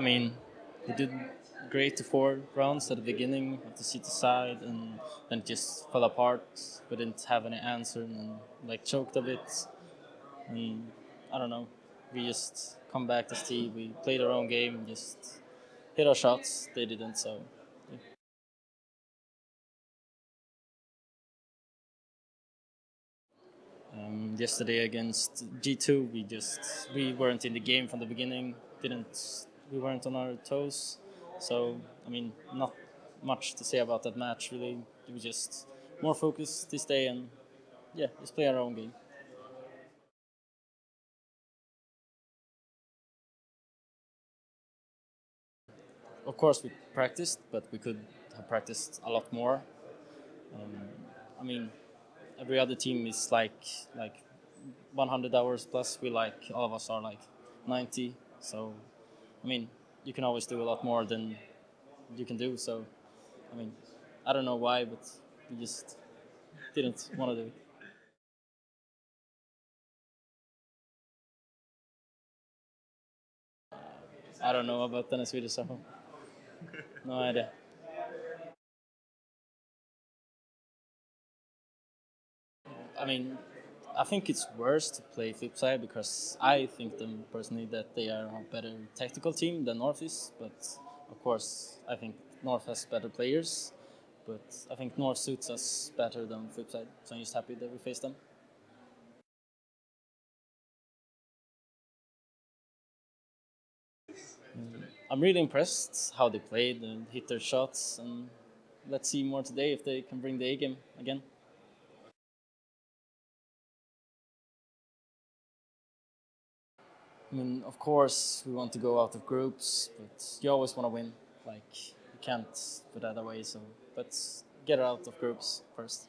mean, we did great the four rounds at the beginning of the CT side, and then it just fell apart. We didn't have any answer, and like choked a bit. And I don't know. We just come back to Steve. We played our own game, just hit our shots. They didn't, so. Um, yesterday against G2, we just we weren't in the game from the beginning. Didn't we weren't on our toes. So I mean, not much to say about that match. Really, we just more focused this day and yeah, just play our own game. Of course, we practiced, but we could have practiced a lot more. Um, I mean, every other team is like like 100 hours plus. We like all of us are like 90. So, I mean, you can always do a lot more than you can do. So, I mean, I don't know why, but we just didn't want to do it. I don't know about tennis video, so no idea. I mean, I think it's worse to play FlipSid3 because I think them personally that they are a better tactical team than North is. But of course, I think North has better players. But I think North suits us better than FlipSid3. So I'm just happy that we faced them. Mm, I'm really impressed how they played and hit their shots. And let's see more today if they can bring the A game again. I mean, of course, we want to go out of groups, but you always want to win. Like, you can't put that away. So, but get out of groups first.